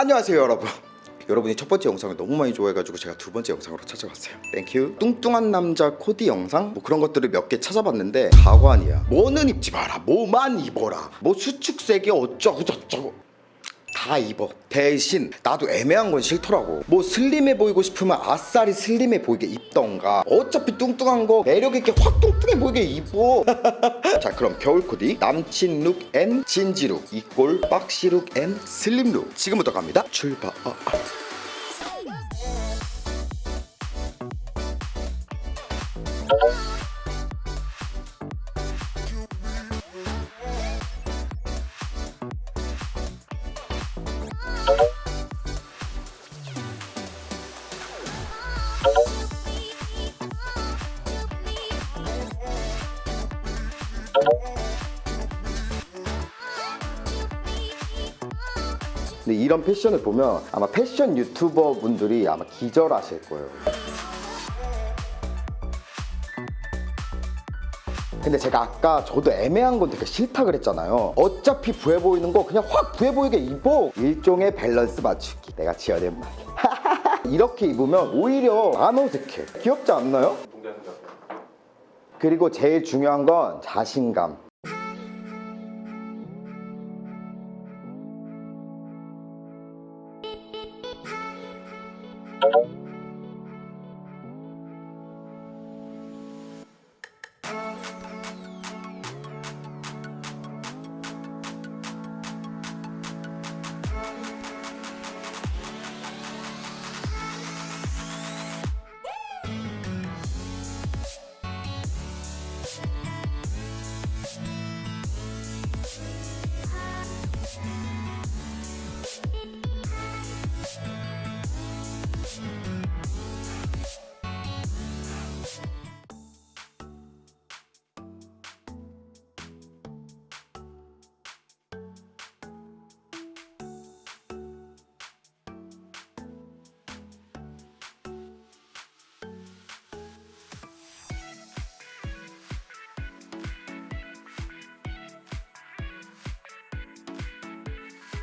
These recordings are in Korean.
안녕하세요 여러분. 여러분이 첫 번째 영상을 너무 많이 좋아해가지고 제가 두 번째 영상으로 찾아왔어요. Thank you 뚱뚱한 남자 코디 영상? 뭐 그런 것들을 몇 개 찾아봤는데 가관이야. 뭐는 입지 마라. 뭐만 입어라. 뭐 수축색이 어쩌고 저쩌고 다 입어. 대신 나도 애매한 건 싫더라고. 뭐 slim해 보이고 싶으면 아싸리 slim해 보이게 입던가. 어차피 뚱뚱한 거 매력 있게 확 뚱뚱해 보이게 입어. 자 그럼 겨울 코디. 남친 look and 진지 look. Equal boxy look and slim look. 지금부터 갑니다. 출발. 아, 아. 근데 이런 패션을 보면 아마 패션 유튜버 분들이 아마 기절하실 거예요. 근데 제가 아까 저도 애매한 건 되게 싫다 그랬잖아요. 어차피 부해 보이는 거 그냥 확 부해 보이게 입어. 일종의 밸런스 맞추기. 내가 지어낸 말. 이렇게 입으면 오히려 안 어색해. 귀엽지 않나요? 그리고 제일 중요한 건 자신감.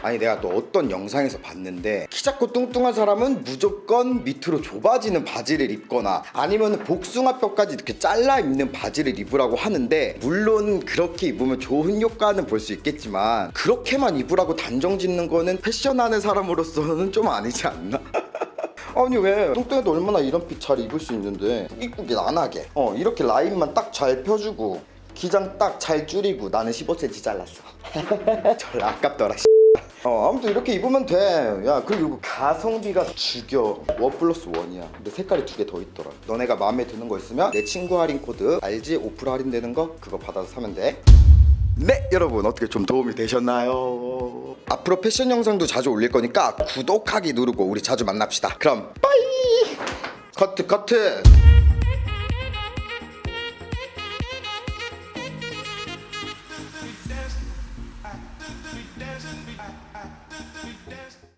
아니 내가 또 어떤 영상에서 봤는데 키 작고 뚱뚱한 사람은 무조건 밑으로 좁아지는 바지를 입거나 아니면 복숭아뼈까지 이렇게 잘라 입는 바지를 입으라고 하는데 물론 그렇게 입으면 좋은 효과는 볼 수 있겠지만 그렇게만 입으라고 단정 짓는 거는 패션하는 사람으로서는 좀 아니지 않나? 아니 왜 뚱뚱해도 얼마나 이런 핏 잘 입을 수 있는데 꾸깃꾸깃 안 하게. 어 이렇게 라인만 딱 잘 펴주고 기장 딱 잘 줄이고 나는 15cm 잘랐어. 절 아깝더라 어, 아무튼 이렇게 입으면 돼. 야, 그리고 가성비가 죽여. one plus one이야. 근데 색깔이 두 개 더 있더라. 너네가 마음에 드는 거 있으면 내 친구 할인 코드 알지? 5% 할인되는 거 그거 받아서 사면 돼. 네, 여러분 어떻게 좀 도움이 되셨나요? 앞으로 패션 영상도 자주 올릴 거니까 구독하기 누르고 우리 자주 만납시다. 그럼 bye. 커트 커트.